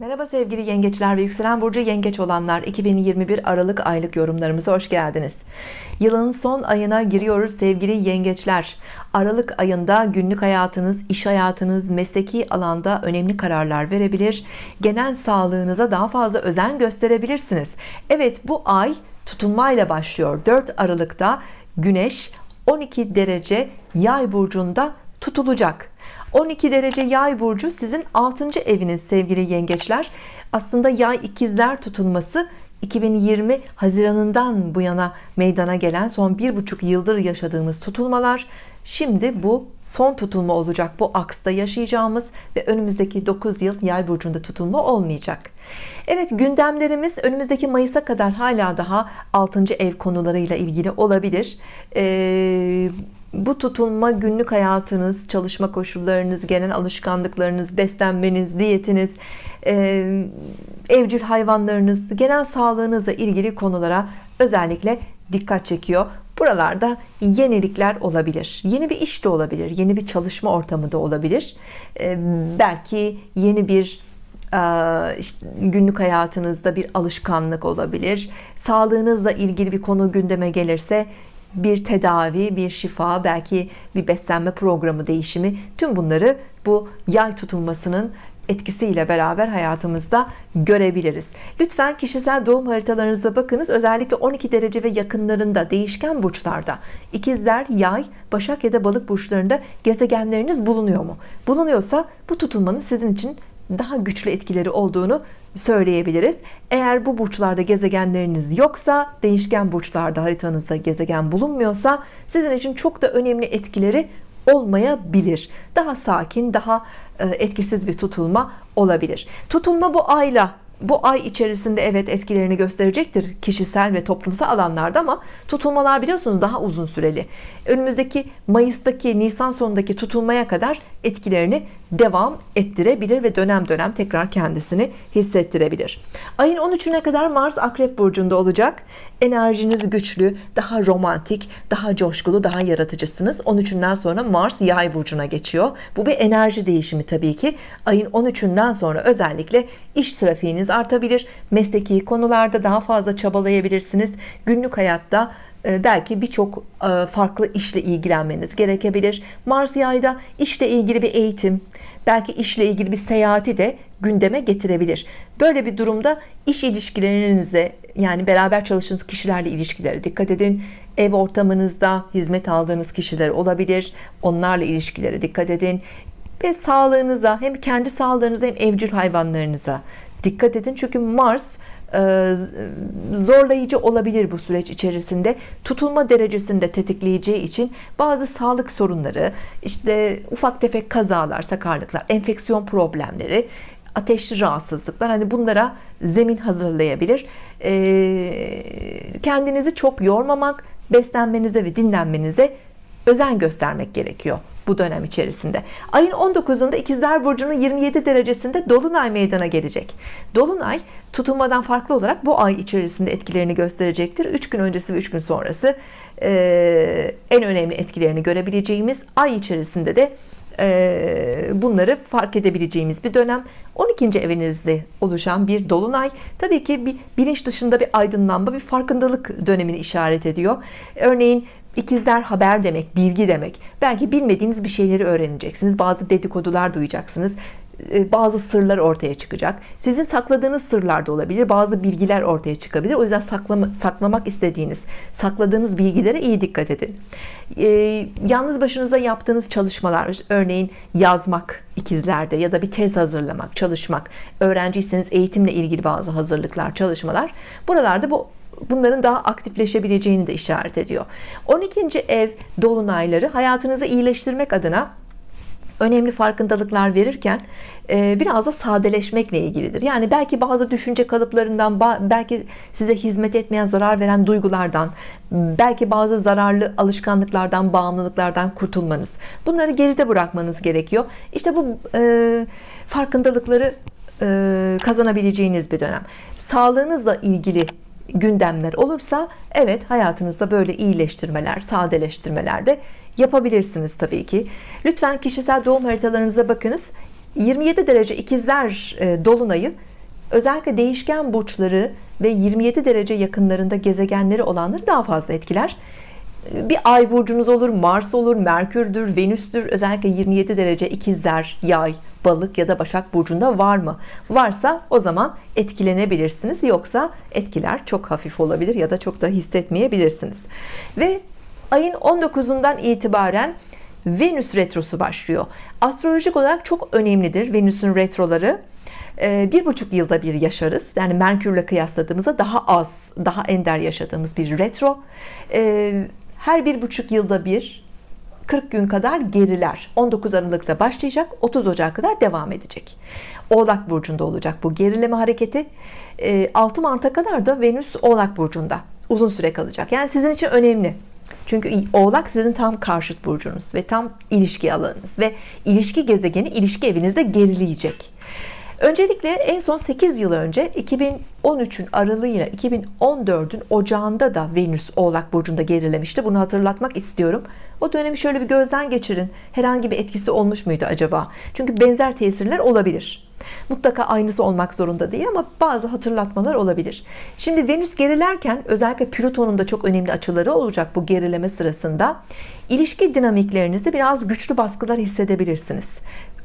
Merhaba sevgili yengeçler ve yükselen burcu yengeç olanlar. 2021 Aralık aylık yorumlarımıza hoş geldiniz. Yılın son ayına giriyoruz sevgili yengeçler. Aralık ayında günlük hayatınız iş hayatınız mesleki alanda önemli kararlar verebilir. Genel sağlığınıza daha fazla özen gösterebilirsiniz. Evet bu ay tutulmayla başlıyor. 4 Aralık'ta Güneş 12 derece yay burcunda tutulacak 12 derece yay burcu sizin 6. eviniz sevgili yengeçler aslında yay ikizler tutulması 2020 Haziran'ından bu yana meydana gelen son bir buçuk yıldır yaşadığımız tutulmalar şimdi bu son tutulma olacak bu aksta yaşayacağımız ve önümüzdeki 9 yıl yay burcunda tutulma olmayacak Evet gündemlerimiz önümüzdeki Mayıs'a kadar hala daha 6. ev konularıyla ilgili olabilir ee, bu tutulma günlük hayatınız çalışma koşullarınız genel alışkanlıklarınız beslenmeniz diyetiniz evcil hayvanlarınız genel sağlığınızla ilgili konulara özellikle dikkat çekiyor. Buralarda yenilikler olabilir. Yeni bir iş de olabilir yeni bir çalışma ortamı da olabilir. Belki yeni bir günlük hayatınızda bir alışkanlık olabilir. Sağlığınızla ilgili bir konu gündeme gelirse bir tedavi, bir şifa, belki bir beslenme programı değişimi tüm bunları bu yay tutulmasının etkisiyle beraber hayatımızda görebiliriz. Lütfen kişisel doğum haritalarınıza bakınız. Özellikle 12 derece ve yakınlarında değişken burçlarda ikizler, yay, başak ya da balık burçlarında gezegenleriniz bulunuyor mu? Bulunuyorsa bu tutulmanın sizin için daha güçlü etkileri olduğunu söyleyebiliriz. Eğer bu burçlarda gezegenleriniz yoksa değişken burçlarda haritanızda gezegen bulunmuyorsa sizin için çok da önemli etkileri olmayabilir. Daha sakin daha e, etkisiz bir tutulma olabilir. Tutulma bu ayla bu ay içerisinde evet etkilerini gösterecektir kişisel ve toplumsal alanlarda ama tutulmalar biliyorsunuz daha uzun süreli. Önümüzdeki Mayıs'taki Nisan sonundaki tutulmaya kadar etkilerini devam ettirebilir ve dönem dönem tekrar kendisini hissettirebilir. Ayın 13'üne kadar Mars Akrep Burcu'nda olacak. Enerjiniz güçlü daha romantik daha coşkulu daha yaratıcısınız. 13'ünden sonra Mars Yay Burcu'na geçiyor. Bu bir enerji değişimi tabii ki. Ayın 13'ünden sonra özellikle iş trafiğiniz artabilir. Mesleki konularda daha fazla çabalayabilirsiniz. Günlük hayatta belki birçok e, farklı işle ilgilenmeniz gerekebilir. Mars yayda işle ilgili bir eğitim belki işle ilgili bir seyahati de gündeme getirebilir. Böyle bir durumda iş ilişkilerinize yani beraber çalıştığınız kişilerle ilişkilere dikkat edin. Ev ortamınızda hizmet aldığınız kişiler olabilir. Onlarla ilişkilere dikkat edin. Ve sağlığınıza hem kendi sağlığınıza hem evcil hayvanlarınıza dikkat edin. Çünkü Mars zorlayıcı olabilir bu süreç içerisinde. Tutulma derecesinde tetikleyeceği için bazı sağlık sorunları işte ufak tefek kazalar sakarlıklar enfeksiyon problemleri ateşli rahatsızlıklar hani bunlara zemin hazırlayabilir. E, kendinizi çok yormamak beslenmenize ve dinlenmenize özen göstermek gerekiyor bu dönem içerisinde. Ayın 19'unda ikizler burcunun 27 derecesinde dolunay meydana gelecek. Dolunay tutulmadan farklı olarak bu ay içerisinde etkilerini gösterecektir. 3 gün öncesi ve 3 gün sonrası e, en önemli etkilerini görebileceğimiz ay içerisinde de bunları fark edebileceğimiz bir dönem. 12. evinizde oluşan bir dolunay tabii ki bir bilinç dışında bir aydınlanma bir farkındalık dönemini işaret ediyor. Örneğin İkizler haber demek, bilgi demek. Belki bilmediğiniz bir şeyleri öğreneceksiniz. Bazı dedikodular duyacaksınız. E, bazı sırlar ortaya çıkacak. Sizin sakladığınız sırlar da olabilir. Bazı bilgiler ortaya çıkabilir. O yüzden saklama, saklamak istediğiniz, sakladığınız bilgilere iyi dikkat edin. Ee, yalnız başınıza yaptığınız çalışmalar, örneğin yazmak ikizlerde ya da bir tez hazırlamak, çalışmak, öğrenciyseniz eğitimle ilgili bazı hazırlıklar, çalışmalar. Buralarda bu bunların daha aktifleşebileceğini de işaret ediyor. 12. ev dolunayları hayatınızı iyileştirmek adına önemli farkındalıklar verirken e, biraz da sadeleşmekle ilgilidir. Yani belki bazı düşünce kalıplarından belki size hizmet etmeyen zarar veren duygulardan belki bazı zararlı alışkanlıklardan bağımlılıklardan kurtulmanız. Bunları geride bırakmanız gerekiyor. İşte bu e, farkındalıkları e, kazanabileceğiniz bir dönem. Sağlığınızla ilgili gündemler olursa evet hayatınızda böyle iyileştirmeler sadeleştirmeler de yapabilirsiniz Tabii ki. Lütfen kişisel doğum haritalarınıza bakınız. 27 derece ikizler e, dolunayı özellikle değişken burçları ve 27 derece yakınlarında gezegenleri olanları daha fazla etkiler bir ay burcunuz olur Mars olur Merkür'dür Venüs'tür. Özellikle 27 derece ikizler yay balık ya da başak burcunda var mı? Varsa o zaman etkilenebilirsiniz. Yoksa etkiler çok hafif olabilir ya da çok da hissetmeyebilirsiniz. Ve ayın 19'undan itibaren Venüs retrosu başlıyor. Astrolojik olarak çok önemlidir Venüs'ün retroları. Bir buçuk yılda bir yaşarız. Yani Merkürle kıyasladığımızda daha az daha ender yaşadığımız bir retro her bir buçuk yılda bir 40 gün kadar geriler. 19 Aralık'ta başlayacak 30 Ocak kadar devam edecek. Oğlak Burcu'nda olacak bu gerileme hareketi. 6 Mart'a kadar da Venüs Oğlak Burcu'nda uzun süre kalacak. Yani sizin için önemli. Çünkü Oğlak sizin tam karşıt burcunuz ve tam ilişki alanınız ve ilişki gezegeni ilişki evinizde gerileyecek Öncelikle en son 8 yıl önce 2013'ün aralığıyla 2014'ün ocağında da Venüs Oğlak Burcu'nda gerilemişti. Bunu hatırlatmak istiyorum. O dönemi şöyle bir gözden geçirin. Herhangi bir etkisi olmuş muydu acaba? Çünkü benzer tesirler olabilir. Mutlaka aynısı olmak zorunda değil ama bazı hatırlatmalar olabilir. Şimdi Venüs gerilerken özellikle Plüton'un da çok önemli açıları olacak bu gerileme sırasında. İlişki dinamiklerinizde biraz güçlü baskılar hissedebilirsiniz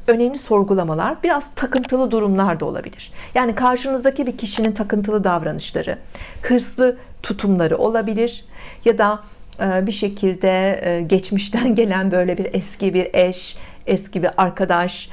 önemli sorgulamalar biraz takıntılı durumlar da olabilir. Yani karşınızdaki bir kişinin takıntılı davranışları hırslı tutumları olabilir ya da e, bir şekilde e, geçmişten gelen böyle bir eski bir eş eski bir arkadaş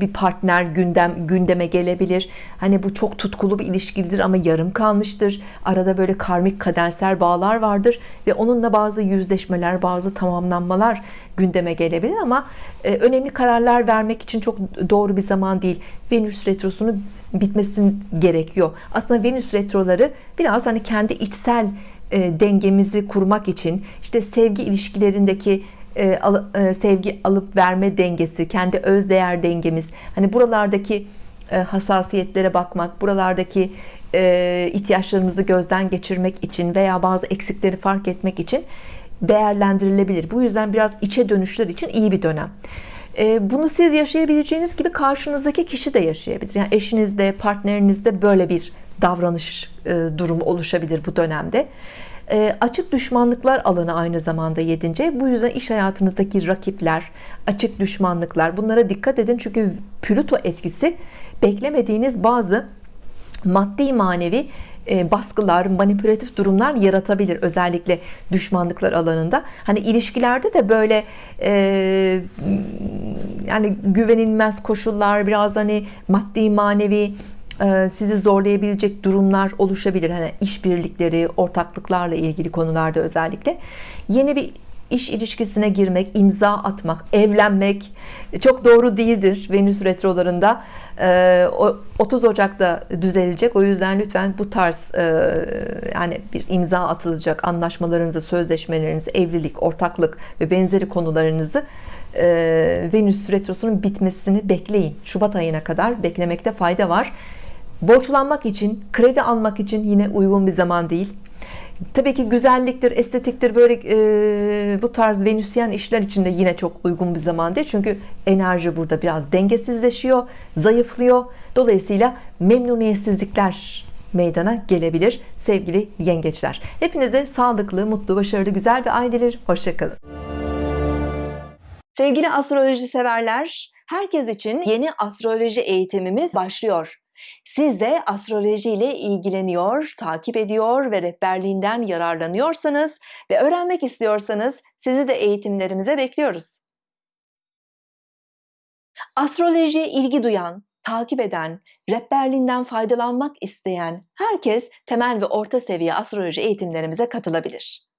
bir partner gündem gündeme gelebilir. Hani bu çok tutkulu bir ilişkidir ama yarım kalmıştır. Arada böyle karmik kadersel bağlar vardır ve onunla bazı yüzleşmeler, bazı tamamlanmalar gündeme gelebilir ama e, önemli kararlar vermek için çok doğru bir zaman değil. Venüs retrosunu bitmesin gerekiyor. Aslında Venüs retroları biraz hani kendi içsel e, dengemizi kurmak için işte sevgi ilişkilerindeki e, e, sevgi alıp verme dengesi kendi öz değer dengemiz. Hani buralardaki e, hassasiyetlere bakmak buralardaki ihtiyaçlarımızı gözden geçirmek için veya bazı eksikleri fark etmek için değerlendirilebilir. Bu yüzden biraz içe dönüşler için iyi bir dönem. Bunu siz yaşayabileceğiniz gibi karşınızdaki kişi de yaşayabilir. Yani eşinizde partnerinizde böyle bir davranış durumu oluşabilir bu dönemde e, açık düşmanlıklar alanı aynı zamanda yedince bu yüzden iş hayatınızdaki rakipler açık düşmanlıklar bunlara dikkat edin. Çünkü Plüto etkisi beklemediğiniz bazı maddi manevi e, baskılar manipülatif durumlar yaratabilir özellikle düşmanlıklar alanında. Hani ilişkilerde de böyle e, yani güvenilmez koşullar biraz hani maddi manevi sizi zorlayabilecek durumlar oluşabilir. Hani işbirlikleri, ortaklıklarla ilgili konularda özellikle yeni bir iş ilişkisine girmek, imza atmak, evlenmek çok doğru değildir Venüs retrolarında. 30 e, Ocak'ta düzelecek. O yüzden lütfen bu tarz e, yani bir imza atılacak anlaşmalarınızı, sözleşmelerinizi, evlilik, ortaklık ve benzeri konularınızı Venüs retrosunun bitmesini bekleyin. Şubat ayına kadar beklemekte fayda var borçlanmak için kredi almak için yine uygun bir zaman değil Tabii ki güzelliktir, estetiktir böyle e, bu tarz venüsyen işler için de yine çok uygun bir zaman değil. Çünkü enerji burada biraz dengesizleşiyor, zayıflıyor. Dolayısıyla memnuniyetsizlikler meydana gelebilir sevgili yengeçler. Hepinize sağlıklı, mutlu, başarılı, güzel bir ay dilerim. Hoşçakalın. Sevgili astroloji severler, herkes için yeni astroloji eğitimimiz başlıyor. Siz de astroloji ile ilgileniyor, takip ediyor ve rehberliğinden yararlanıyorsanız ve öğrenmek istiyorsanız sizi de eğitimlerimize bekliyoruz. Astrolojiye ilgi duyan, takip eden, rehberliğinden faydalanmak isteyen herkes temel ve orta seviye astroloji eğitimlerimize katılabilir.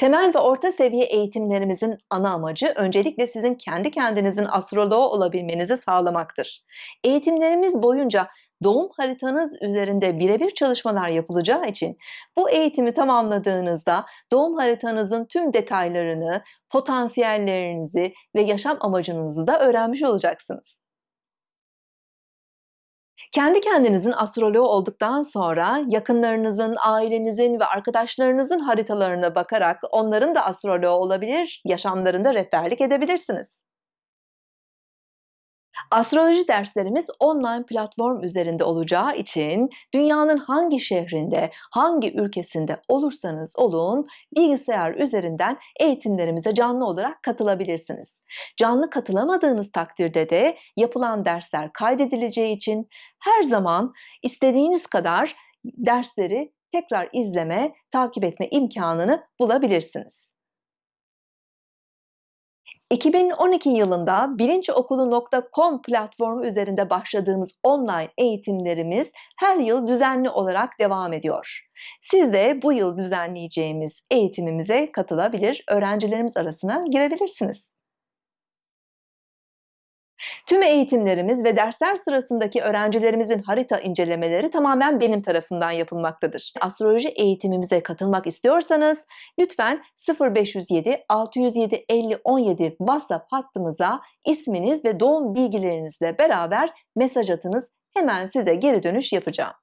Temel ve orta seviye eğitimlerimizin ana amacı öncelikle sizin kendi kendinizin astroloğu olabilmenizi sağlamaktır. Eğitimlerimiz boyunca doğum haritanız üzerinde birebir çalışmalar yapılacağı için bu eğitimi tamamladığınızda doğum haritanızın tüm detaylarını, potansiyellerinizi ve yaşam amacınızı da öğrenmiş olacaksınız. Kendi kendinizin astroloğu olduktan sonra yakınlarınızın, ailenizin ve arkadaşlarınızın haritalarına bakarak onların da astroloğu olabilir, yaşamlarında rehberlik edebilirsiniz. Astroloji derslerimiz online platform üzerinde olacağı için dünyanın hangi şehrinde, hangi ülkesinde olursanız olun bilgisayar üzerinden eğitimlerimize canlı olarak katılabilirsiniz. Canlı katılamadığınız takdirde de yapılan dersler kaydedileceği için her zaman istediğiniz kadar dersleri tekrar izleme, takip etme imkanını bulabilirsiniz. 2012 yılında bilinciokulu.com platformu üzerinde başladığımız online eğitimlerimiz her yıl düzenli olarak devam ediyor. Siz de bu yıl düzenleyeceğimiz eğitimimize katılabilir, öğrencilerimiz arasına girebilirsiniz. Tüm eğitimlerimiz ve dersler sırasındaki öğrencilerimizin harita incelemeleri tamamen benim tarafından yapılmaktadır. Astroloji eğitimimize katılmak istiyorsanız lütfen 0507 607 50 17 WhatsApp hattımıza isminiz ve doğum bilgilerinizle beraber mesaj atınız. Hemen size geri dönüş yapacağım.